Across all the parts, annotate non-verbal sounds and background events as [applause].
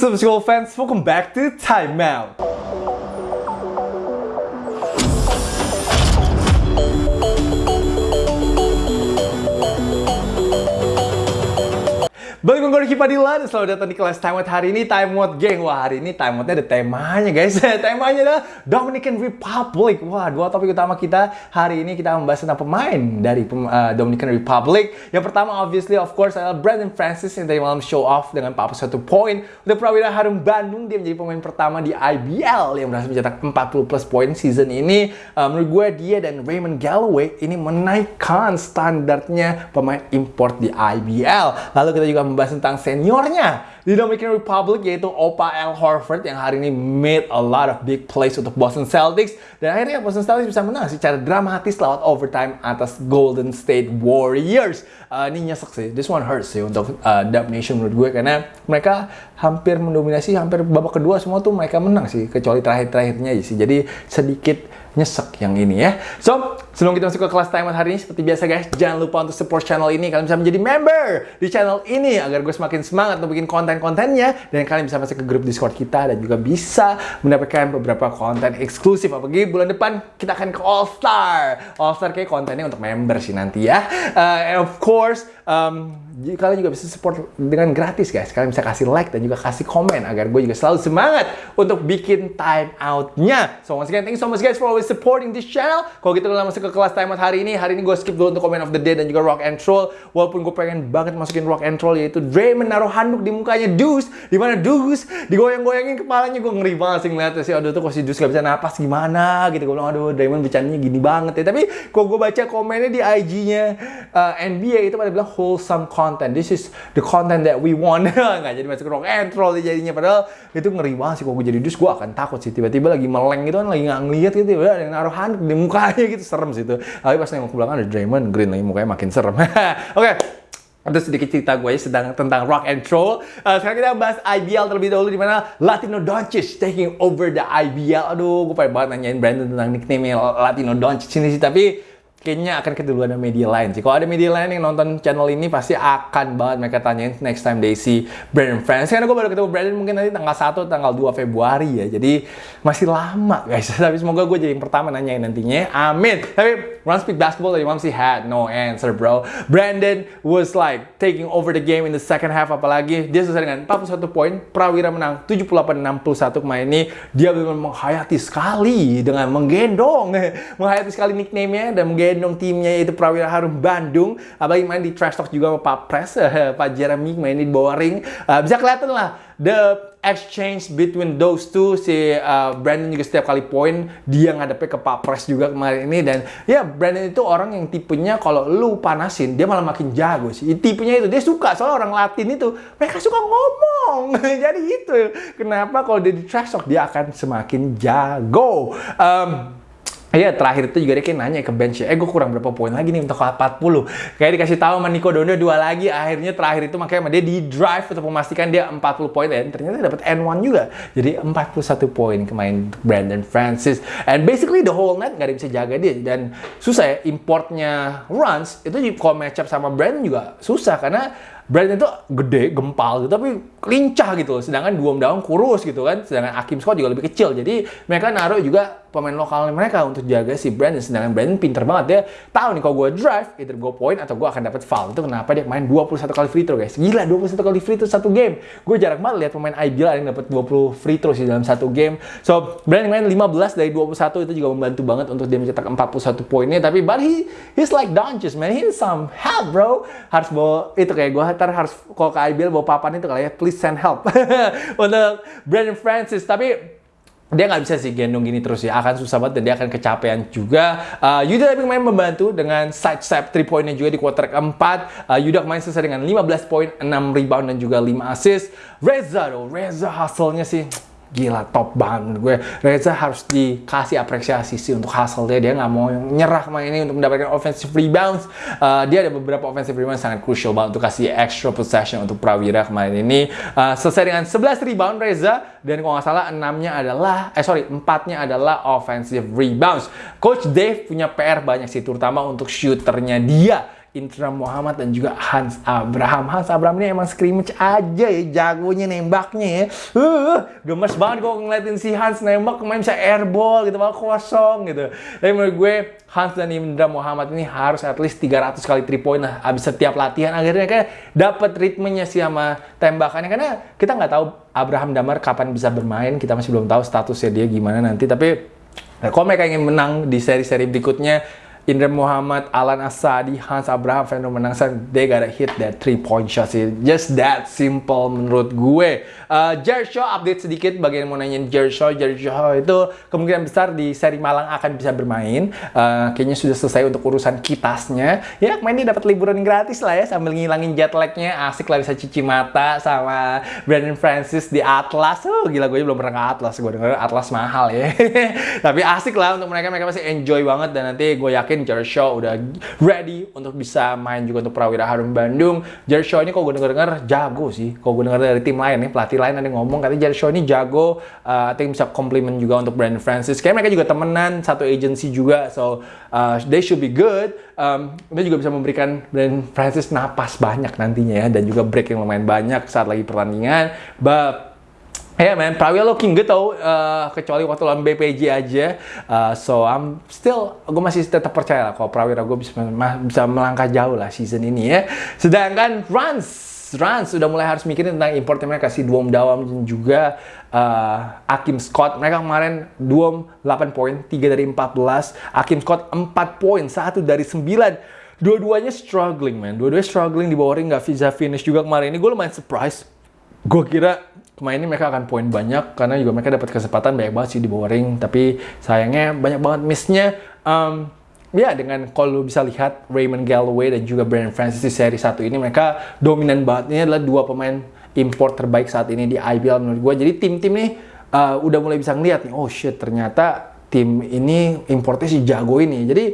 What's up school fans? Welcome back to Time Balik gue Padilla dan selamat datang di kelas Time Out hari ini. Time Out Gang Wah hari ini Time Outnya ada temanya guys. [laughs] Temanya adalah Dominican Republic. Wah dua topik utama kita Hari ini. Kita membahas tentang pemain dari uh, Dominican Republic. Yang pertama obviously of course adalah Brandon Francis Yang tadi malam show off dengan 41 poin. Untuk Prawira Harum Bandung Dia menjadi pemain pertama di IBL Yang berhasil mencetak 40 plus poin season ini. Uh, Menurut gue dia dan Raymond Galloway Ini menaikkan standarnya pemain import di IBL Lalu kita juga membahas tentang seniornya di Dominican Republic yaitu Opa L. Horford yang hari ini made a lot of big plays untuk Boston Celtics dan akhirnya Boston Celtics bisa menang secara dramatis lewat overtime atas Golden State Warriors. Uh, ini nyesek sih, this one hurts sih untuk uh, Dub Nation menurut gue karena mereka hampir mendominasi hampir babak kedua semua tuh mereka menang sih kecuali terakhir-terakhirnya sih. Jadi sedikit nyesek yang ini ya. So, sebelum kita masuk ke kelas timer hari ini, seperti biasa guys, jangan lupa untuk support channel ini. Kalian bisa menjadi member di channel ini agar gue semakin semangat untuk bikin konten-kontennya. Dan kalian bisa masuk ke grup Discord kita dan juga bisa mendapatkan beberapa konten eksklusif. Apalagi bulan depan kita akan ke All Star. All Star kayak kontennya untuk member sih nanti ya. Uh, of course, um, kalian juga bisa support dengan gratis guys. Kalian bisa kasih like dan juga kasih komen agar gue juga selalu semangat untuk bikin time out-nya. So once again, thank you so much guys for always supporting this channel. Kalau gitu kita masuk ke kelas time out hari ini. Hari ini gue skip dulu untuk comment of the day dan juga rock and roll. Walaupun gue pengen banget masukin rock and roll yaitu Draymond naruh handuk di mukanya Deuce. Di mana Deuce digoyang-goyangin kepalanya gue ngeri banget sih ngeliatnya sih. Aduh tuh kok si Deuce gak bisa napas gimana gitu. Gue bilang aduh Draymond bercandanya gini banget ya. Tapi kalau gue baca komennya di IG-nya uh, NBA itu pada bilang wholesome content. This is the content that we want. [laughs] nggak jadi masuk rock and roll jadinya. Padahal itu ngeri banget sih. Kalau gue jadi dus, gue akan takut sih. Tiba-tiba lagi meleng gitu kan, lagi nggak ngeliat gitu. Udah ada yang naruh handuk di mukanya gitu. Serem sih itu. Tapi pas nengok ke belakang ada Draymond Green lagi mukanya makin serem. [laughs] Oke. okay. Itu sedikit cerita gue sedang tentang rock and roll. Uh, sekarang kita bahas IBL terlebih dahulu di mana Latino Doncic taking over the IBL. Aduh, gue pengen banget nanyain Brandon tentang nickname Latino Doncic ini sih, tapi kayaknya akan keduluan media lain sih. Kalau ada media lain yang nonton channel ini pasti akan banget mereka tanyain next time they see Brandon Francis. Karena gue baru ketemu Brandon mungkin nanti tanggal 1 tanggal 2 Februari ya. Jadi masih lama guys. [laughs] Tapi semoga gue jadi yang pertama nanyain nantinya. Amin. Tapi Run Speak Basketball tadi Mamsi had no answer bro. Brandon was like taking over the game in the second half apalagi. Dia selesai dengan 41 poin. Prawira menang 78-61 kemarin ini. Dia benar menghayati sekali dengan menggendong. [laughs] menghayati sekali nickname-nya dan menggendong gendong timnya itu Prawira Harum Bandung. Apalagi main di trash talk juga sama Pak Pres, [laughs] Pak Jeremy main di bawah ring. Uh, bisa kelihatan lah the exchange between those two. Si uh, Brandon juga setiap kali poin dia ngadepnya ke Pak Pres juga kemarin ini. Dan ya Brandon itu orang yang tipenya kalau lu panasin dia malah makin jago sih. Tipenya itu dia suka soalnya orang Latin itu mereka suka ngomong. [laughs] Jadi itu kenapa kalau dia di trash talk dia akan semakin jago. Um, Iya terakhir itu juga dia kayak nanya ke bench ya, eh gue kurang berapa poin lagi nih untuk 40. Kayak dikasih tahu sama Nico Dondo dua lagi, akhirnya terakhir itu makanya dia di drive untuk memastikan dia 40 poin dan ternyata dapat N1 juga. Jadi 41 poin kemarin Brandon Francis. And basically the whole net nggak ada bisa jaga dia dan susah ya importnya runs itu kalau match up sama Brandon juga susah karena Brandon itu gede, gempal gitu, tapi lincah gitu. Sedangkan Duom Daum kurus gitu kan. Sedangkan Akim Scott juga lebih kecil. Jadi mereka naruh juga pemain lokalnya mereka untuk jaga si Brandon. Sedangkan Brandon pinter banget dia tahu nih kalau gue drive, either gue point atau gue akan dapat foul. Itu kenapa dia main 21 kali free throw guys. Gila 21 kali free throw satu game. Gue jarang banget lihat pemain IBL yang dapat 20 free throw sih dalam satu game. So Brandon main 15 dari 21 itu juga membantu banget untuk dia mencetak 41 poinnya. Tapi but he he's like Doncic man. He needs some help bro. Harus bawa itu kayak gue ntar harus kalau ke IBL bawa papan itu kali ya. Please send help [laughs] untuk Brandon Francis. Tapi dia nggak bisa sih gendong gini terus ya. Akan susah banget dan dia akan kecapean juga. Uh, Yuda tapi main membantu dengan side step 3 poinnya juga di quarter keempat. Uh, Yuda main selesai dengan 15 poin 6 rebound dan juga 5 assist. Reza dong Reza hasilnya sih gila top banget gue. Reza harus dikasih apresiasi sih untuk hasilnya dia nggak mau nyerah main ini untuk mendapatkan offensive rebounds. Uh, dia ada beberapa offensive rebounds sangat crucial banget untuk kasih extra possession untuk Prawira kemarin ini. Uh, selesai dengan 11 rebound Reza. Dan kalau nggak salah enamnya adalah eh sorry empatnya adalah offensive rebounds. Coach Dave punya PR banyak sih terutama untuk shooternya dia Indra Muhammad dan juga Hans Abraham. Hans Abraham ini emang scrimmage aja ya, jagonya nembaknya ya. Uh, gemes banget gue ngeliatin si Hans nembak kemarin bisa airball gitu, malah kosong gitu. Tapi menurut gue Hans dan Indra Muhammad ini harus at least 300 kali 3 point lah abis setiap latihan akhirnya kan dapat ritmenya sih sama tembakannya karena kita nggak tahu Abraham Damar kapan bisa bermain kita masih belum tahu statusnya dia gimana nanti tapi kalau mereka ingin menang di seri-seri berikutnya Indra Muhammad, Alan Asadi, Hans Abraham, Fernando Menangsan, they gotta hit that three point shot sih. Just that simple menurut gue. Uh, Jared update sedikit bagian mau nanyain Jared Shaw. Itu kemungkinan besar di seri Malang akan bisa bermain. Uh, kayaknya sudah selesai untuk urusan kitasnya. Ya kemarin ini dapat liburan gratis lah ya sambil ngilangin jet lagnya. Asik lah bisa cuci mata sama Brandon Francis di Atlas. Oh gila gue belum pernah ke Atlas. Gue denger Atlas mahal ya. [laughs] Tapi asik lah untuk mereka. Mereka pasti enjoy banget dan nanti gue yakin Jared Shaw udah ready untuk bisa main juga untuk Prawira Harum Bandung. Jared Shaw ini kalau gue denger-denger jago sih. Kalau gue denger dari tim lain nih, pelatih lain ada ngomong katanya Jared Shaw ini jago. Uh, I think bisa compliment juga untuk Brandon Francis. Kayaknya mereka juga temenan, satu agency juga. So, uh, they should be good. Um, dia juga bisa memberikan Brandon Francis napas banyak nantinya ya. Dan juga break yang lumayan banyak saat lagi pertandingan. But Yeah man, Prawira looking good tau, uh, kecuali waktu lawan BPJ aja. Uh, so I'm still, gue masih tetap percaya lah kalau Prawira gue bisa, bisa melangkah jauh lah season ini ya. Sedangkan Rans, Rans sudah mulai harus mikirin tentang importnya mereka si Duom Dawam dan juga uh, Akim Scott. Mereka kemarin Duom 8 poin, 3 dari 14. Akim Scott 4 poin, 1 dari 9 dua-duanya struggling man dua-duanya struggling di bawah ring nggak bisa finish juga kemarin ini gue lumayan surprise gue kira kemarin ini mereka akan poin banyak karena juga mereka dapat kesempatan banyak banget sih di bawah ring. Tapi sayangnya banyak banget missnya. Um, ya dengan kalau bisa lihat Raymond Galloway dan juga Brandon Francis di seri satu ini mereka dominan banget ini adalah dua pemain import terbaik saat ini di IBL menurut gue jadi tim-tim nih uh, udah mulai bisa ngeliat nih oh shit ternyata tim ini importnya si jago ini. Jadi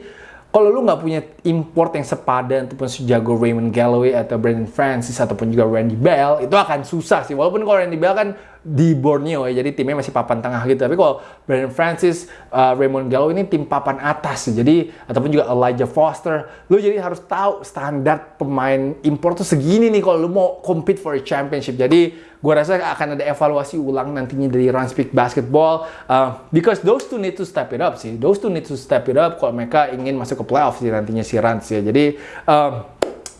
kalau lu nggak punya import yang sepadan ataupun sejago Raymond Galloway atau Brandon Francis ataupun juga Randy Bell itu akan susah sih. Walaupun kalau Randy Bell kan di Borneo ya, jadi timnya masih papan tengah gitu. Tapi kalau Brandon Francis, uh, Raymond Gallo ini tim papan atas, jadi ataupun juga Elijah Foster, lu jadi harus tahu standar pemain impor tuh segini nih kalau lu mau compete for a championship. Jadi gue rasa akan ada evaluasi ulang nantinya dari Run Speak Basketball, uh, because those two need to step it up sih. Those two need to step it up kalau mereka ingin masuk ke playoff sih nantinya si Rans ya. Jadi um,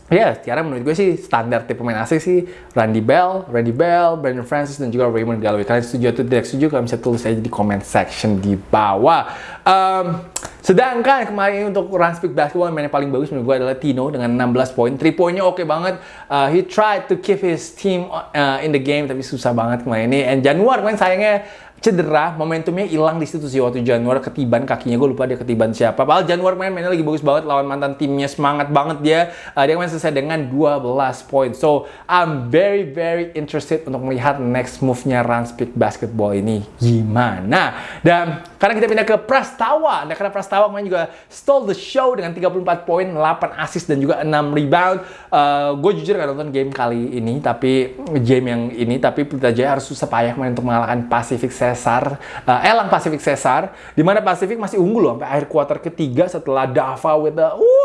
Ya, yeah, Tiara menurut gue sih standar tipe pemain asing sih Randy Bell, Randy Bell, Brandon Francis, dan juga Raymond Galloway. Kalian setuju atau tidak setuju, kalian bisa tulis aja di comment section di bawah. Um, sedangkan kemarin untuk Run Speak Basketball yang paling bagus menurut gue adalah Tino dengan 16 poin. 3 poinnya oke okay banget. Uh, he tried to keep his team uh, in the game, tapi susah banget kemarin ini. And Januar kemarin sayangnya cedera, momentumnya hilang di situ sih waktu Januar ketiban kakinya gue lupa dia ketiban siapa. Padahal Januar main mainnya lagi bagus banget lawan mantan timnya semangat banget dia. Uh, dia main selesai dengan 12 poin. So I'm very very interested untuk melihat next move-nya Speak Basketball ini gimana. Dan karena kita pindah ke Prastawa, nah karena Prastawa kemarin juga stole the show dengan 34 poin, 8 assist dan juga 6 rebound. Uh, eh, gue jujur gak nonton game kali ini, tapi game yang ini, tapi Pelita Jaya harus susah payah main untuk mengalahkan Pacific Cesar, uh, Elang Pacific Cesar, di mana Pacific masih unggul loh sampai akhir kuarter ketiga setelah Dava with the uh,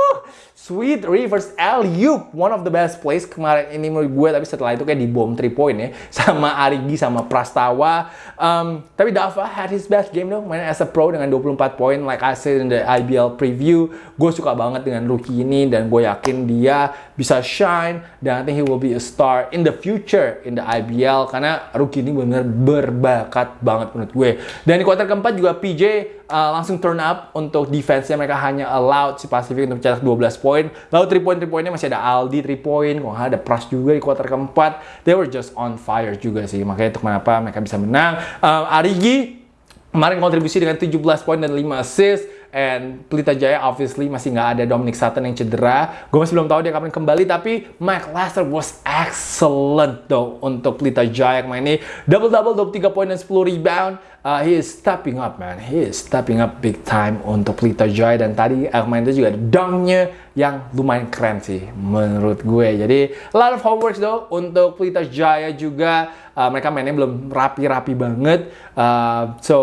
sweet reverse alley-oop, one of the best plays kemarin ini menurut gue, tapi setelah itu kayak di bom 3 point ya, [laughs] sama Arigi sama Prastawa. Um, tapi Dava had his best game dong, main as a pro dengan 24 poin, like I said in the IBL preview, gue suka banget dengan rookie ini dan gue yakin dia bisa shine dan I think he will be a star in the future in the IBL karena rookie ini benar berbakat banget menurut gue. Dan di kuarter keempat juga PJ uh, langsung turn up untuk defense-nya mereka hanya allowed si Pacific untuk cetak 12 poin. Lalu 3 point 3 poinnya masih ada Aldi 3 point, kok ada Pras juga di kuarter keempat. They were just on fire juga sih. Makanya itu kenapa mereka bisa menang. Um, Arigi kemarin kontribusi dengan 17 poin dan 5 assist And Pelita Jaya obviously masih nggak ada Dominic Sutton yang cedera. Gue masih belum tahu dia kapan kembali, tapi Mike Lester was excellent though untuk Pelita Jaya kemarin ini. Double-double, 23 poin dan 10 rebound. Uh, he is stepping up, man. He is stepping up big time untuk Pelita Jaya. Dan tadi uh, kemarin itu juga dunknya yang lumayan keren sih menurut gue. Jadi, a lot of homework though untuk Pelita Jaya juga. Uh, mereka mainnya belum rapi-rapi banget. Uh, so,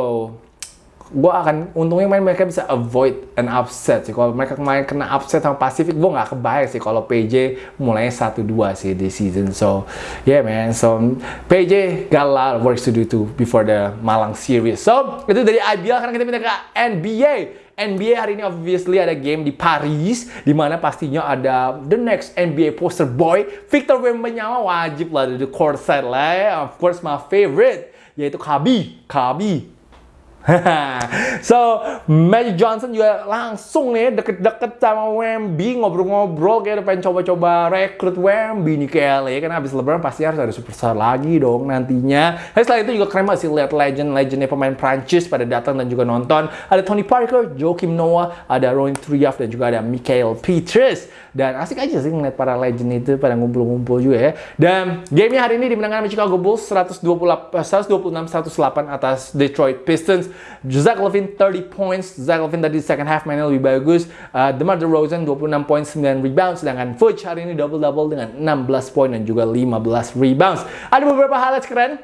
gue akan untungnya main mereka bisa avoid an upset sih. Kalau mereka kemarin kena upset sama Pacific, gue nggak kebayang sih kalau PJ mulainya 1-2 sih di season. So, yeah man. So, PJ got a lot of work to do too before the Malang series. So, itu dari IBL. Karena kita pindah ke NBA. NBA hari ini obviously ada game di Paris di mana pastinya ada the next NBA poster boy Victor Wembanyama wajib lah di court side lah ya. of course my favorite yaitu Kabi Kabi so, Magic Johnson juga langsung nih deket-deket sama Wemby ngobrol-ngobrol kayak pengen coba-coba rekrut Wemby nih ke LA kan habis lebaran pasti harus ada superstar lagi dong nantinya. Dan selain itu juga keren masih lihat legend-legendnya pemain Prancis pada datang dan juga nonton. Ada Tony Parker, Joakim Noah, ada Ron Triaf dan juga ada Michael Petrus. Dan asik aja sih ngeliat para legend itu pada ngumpul-ngumpul juga ya. Dan gamenya hari ini dimenangkan sama Chicago Bulls 126-108 atas Detroit Pistons. Zach Levine 30 points. Zach Levine tadi second half mainnya lebih bagus. Uh, DeMar DeRozan 26 points 9 rebounds. Sedangkan Fuchs hari ini double-double dengan 16 poin dan juga 15 rebounds. Ada beberapa highlights keren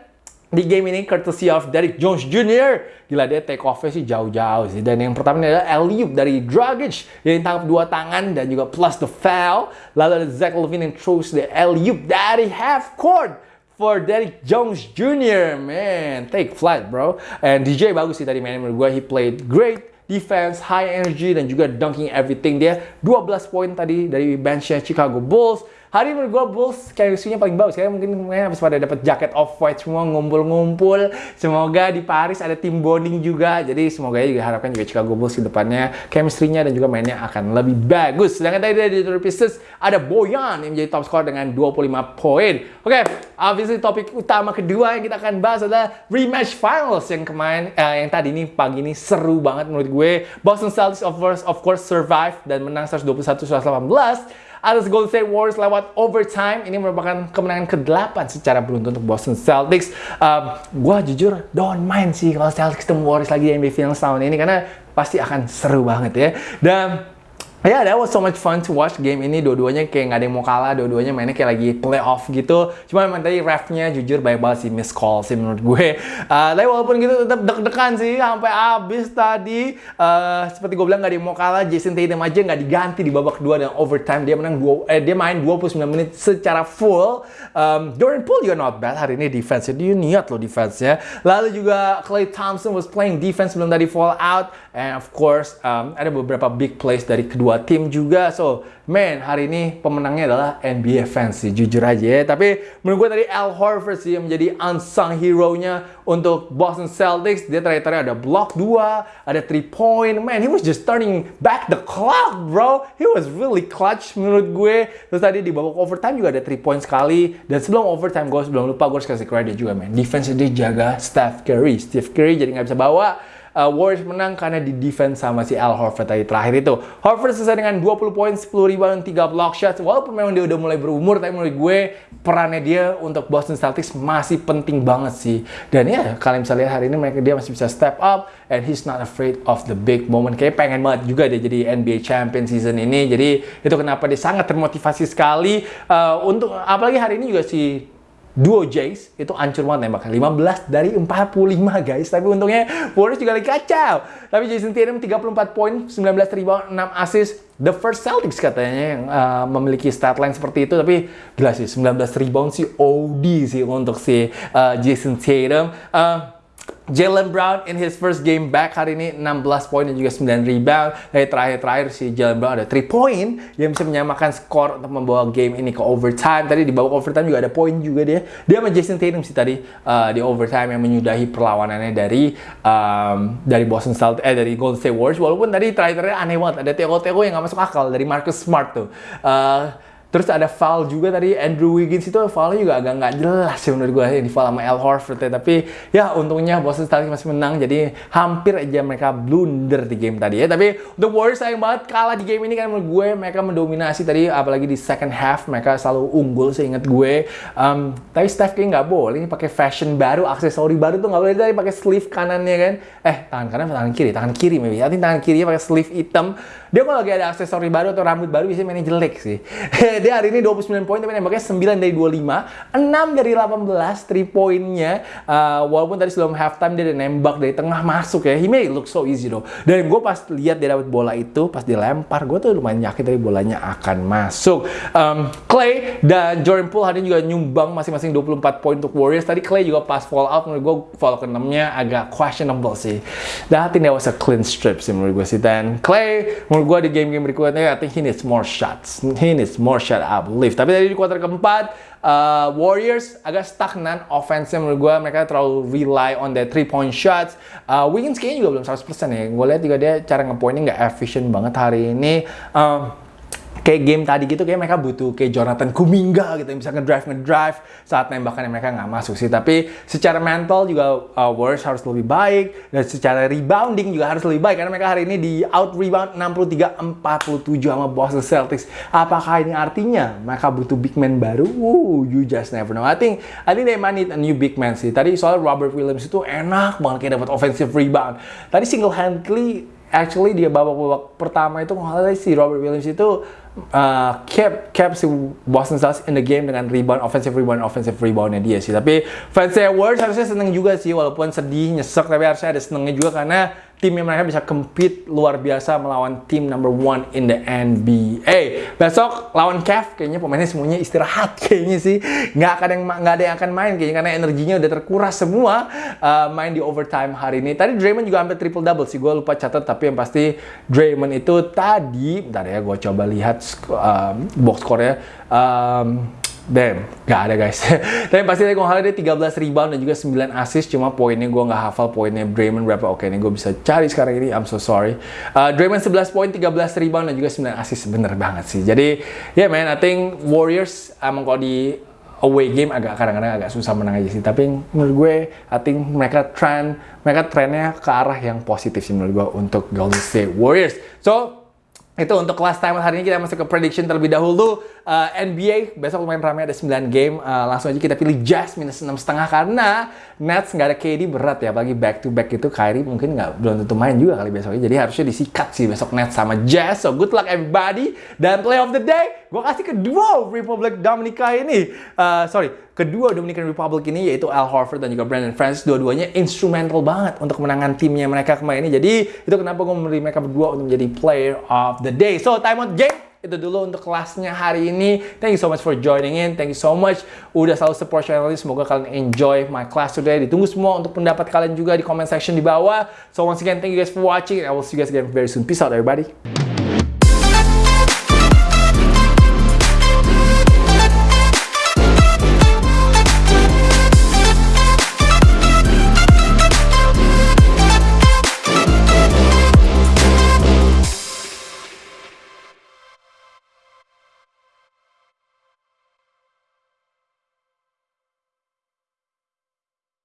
di game ini courtesy of Derrick Jones Jr. Gila dia take off sih jauh-jauh sih. Dan yang pertama ini adalah alley dari Dragic yang tangkap dua tangan dan juga plus the foul. Lalu ada Zach Levine yang throws the alley dari half court for Derrick Jones Jr. Man, take flight bro. And DJ bagus sih tadi main menurut gue. He played great defense, high energy dan juga dunking everything dia. 12 poin tadi dari benchnya Chicago Bulls. Hari ini menurut gue Bulls chemistry-nya paling bagus. Kayak mungkin kemarin habis pada dapat jaket off-white semua ngumpul-ngumpul. Semoga di Paris ada tim bonding juga. Jadi semoga juga harapkan juga Chicago Bulls di depannya chemistry-nya dan juga mainnya akan lebih bagus. Sedangkan tadi dari Detroit Pistons ada Boyan yang menjadi top scorer dengan 25 poin. Oke, okay, obviously topik utama kedua yang kita akan bahas adalah rematch finals yang kemarin uh, yang tadi ini pagi ini seru banget menurut gue. Boston Celtics of course, of course survive dan menang 121-118 atas Golden State Warriors lewat overtime. Ini merupakan kemenangan ke-8 secara beruntun untuk Boston Celtics. Um, gua jujur don't mind sih kalau Celtics ketemu Warriors lagi di NBA Finals tahun ini karena pasti akan seru banget ya. Dan yeah, that was so much fun to watch game ini. Dua-duanya kayak nggak ada yang mau kalah, dua-duanya mainnya kayak lagi playoff gitu. Cuma emang tadi refnya jujur banyak banget sih miss call sih menurut gue. [laughs] Uh, tapi walaupun gitu tetap deg-degan sih sampai habis tadi. Uh, seperti gue bilang nggak ada yang mau kalah. Jason Tatum aja nggak diganti di babak kedua dan overtime dia menang dua, eh, dia main 29 menit secara full. Um, Jordan Poole juga not bad hari ini defense-nya. Dia niat loh defense-nya. Lalu juga Clay Thompson was playing defense sebelum tadi fall out. And of course um, ada beberapa big plays dari kedua dua tim juga. So, man, hari ini pemenangnya adalah NBA fans sih, jujur aja ya. Tapi menurut gue tadi Al Horford sih yang menjadi unsung hero-nya untuk Boston Celtics. Dia terakhir ada block 2, ada 3 point. Man, he was just turning back the clock, bro. He was really clutch menurut gue. Terus tadi di babak overtime juga ada 3 point sekali. Dan sebelum overtime, gue sebelum lupa gue harus kasih credit juga, man. Defense dia jaga Steph Curry. Steph Curry jadi nggak bisa bawa uh, Warriors menang karena di defense sama si Al Horford tadi terakhir itu. Horford selesai dengan 20 poin, 10 rebound, 3 block shots. Walaupun memang dia udah mulai berumur, tapi menurut gue perannya dia untuk Boston Celtics masih penting banget sih. Dan ya, kalian bisa lihat hari ini mereka dia masih bisa step up and he's not afraid of the big moment. Kayak pengen banget juga dia jadi NBA champion season ini. Jadi itu kenapa dia sangat termotivasi sekali uh, untuk apalagi hari ini juga si duo Jays itu ancur banget nembaknya. 15 dari 45 guys. Tapi untungnya Warriors juga lagi kacau. Tapi Jason Tatum 34 poin 19 rebound 6 assist. The first Celtics katanya yang uh, memiliki stat line seperti itu. Tapi gila sih 19 rebound sih OD sih untuk si uh, Jason Tatum. Uh, Jalen Brown in his first game back hari ini 16 poin dan juga 9 rebound. Dari terakhir-terakhir si Jalen Brown ada 3 poin yang bisa menyamakan skor untuk membawa game ini ke overtime. Tadi di babak overtime juga ada poin juga dia. Dia sama Jason Tatum sih tadi uh, di overtime yang menyudahi perlawanannya dari um, dari Boston Celtics eh dari Golden State Warriors. Walaupun tadi terakhir-terakhir aneh banget ada teko-teko yang gak masuk akal dari Marcus Smart tuh. Uh, Terus ada foul juga tadi Andrew Wiggins itu foulnya juga agak nggak jelas sih menurut gue di foul sama Al Horford ya. Tapi ya untungnya Boston Celtics masih menang jadi hampir aja mereka blunder di game tadi ya. Tapi untuk Warriors sayang banget kalah di game ini kan menurut gue mereka mendominasi tadi apalagi di second half mereka selalu unggul seingat gue. Um, tapi Steph kayak nggak boleh ini pakai fashion baru, aksesori baru tuh nggak boleh tadi pakai sleeve kanannya kan. Eh tangan kanan tangan kiri? Tangan kiri maybe. Artinya tangan kirinya pakai sleeve hitam. Dia kalau lagi ada aksesori baru atau rambut baru biasanya mainnya jelek sih. [laughs] dia hari ini 29 poin tapi nembaknya 9 dari 25, 6 dari 18 3 poinnya. Uh, walaupun tadi sebelum halftime dia udah nembak dari tengah masuk ya. He made look so easy though. Dan gue pas lihat dia dapat bola itu, pas dilempar, gue tuh lumayan yakin dari bolanya akan masuk. Um, Clay dan Jordan Poole hari ini juga nyumbang masing-masing 24 poin untuk Warriors. Tadi Clay juga pas fall out menurut gue fall ke 6-nya agak questionable sih. Dan I think that was a clean strip sih menurut gue sih. Dan Clay menurut gue di game-game berikutnya I think he needs more shots. He needs more shot I believe. Tapi tadi di kuarter keempat uh, Warriors agak stagnan offense menurut gue mereka terlalu rely on the three point shots uh, Wiggins kayaknya juga belum 100% ya gue lihat juga dia cara ngepoinnya nggak efficient banget hari ini um, kayak game tadi gitu kayak mereka butuh kayak Jonathan Kuminga gitu yang bisa ngedrive ngedrive saat nembakannya mereka nggak masuk sih. Tapi secara mental juga uh, Warriors harus lebih baik dan secara rebounding juga harus lebih baik karena mereka hari ini di out rebound 63-47 sama Boston Celtics. Apakah ini artinya mereka butuh big man baru? Woo, you just never know. I think I think they might need a new big man sih. Tadi soal Robert Williams itu enak banget kayak dapat offensive rebound. Tadi single handedly actually dia babak-babak pertama itu nggak si Robert Williams itu uh, kept si Boston Celtics in the game dengan rebound offensive rebound offensive reboundnya dia sih. Tapi fans Warriors harusnya seneng juga sih walaupun sedih nyesek tapi harusnya ada senengnya juga karena timnya mereka bisa compete luar biasa melawan tim number one in the NBA. Besok lawan Cavs kayaknya pemainnya semuanya istirahat [laughs] kayaknya sih. Nggak akan yang nggak ada yang akan main kayaknya karena energinya udah terkuras semua uh, main di overtime hari ini. Tadi Draymond juga hampir triple double sih. Gue lupa catat tapi yang pasti Draymond itu tadi, bentar ya gue coba lihat um, box score-nya. Um, Damn, gak ada guys. [laughs] Tapi pasti tadi gue dia 13 rebound dan juga 9 assist. Cuma poinnya gue gak hafal poinnya Draymond berapa. Oke, ini gue bisa cari sekarang ini. I'm so sorry. Uh, Draymond 11 poin, 13 rebound dan juga 9 assist. Bener banget sih. Jadi, ya yeah, man, I think Warriors emang kalau di away game agak kadang-kadang agak susah menang aja sih. Tapi menurut gue, I think mereka trend, mereka trennya ke arah yang positif sih menurut gue untuk Golden State Warriors. So, itu untuk last time hari ini kita masuk ke prediction terlebih dahulu. Uh, NBA besok lumayan ramai ada 9 game. Uh, langsung aja kita pilih Jazz minus setengah karena Nets nggak ada KD berat ya. Apalagi back to back itu Kyrie mungkin nggak belum tentu main juga kali besoknya. Jadi harusnya disikat sih besok Nets sama Jazz. So good luck everybody. Dan play of the day gue kasih kedua Republic Dominica ini. Uh, sorry kedua Dominican Republic ini yaitu Al Horford dan juga Brandon Francis. Dua-duanya instrumental banget untuk kemenangan timnya mereka kemarin ini. Jadi itu kenapa gue memilih mereka berdua untuk menjadi player of the day so time out game itu dulu untuk kelasnya hari ini. Thank you so much for joining in. Thank you so much udah selalu support channel ini. Semoga kalian enjoy my class today. Ditunggu semua untuk pendapat kalian juga di comment section di bawah. So once again, thank you guys for watching. I will see you guys again very soon. Peace out everybody.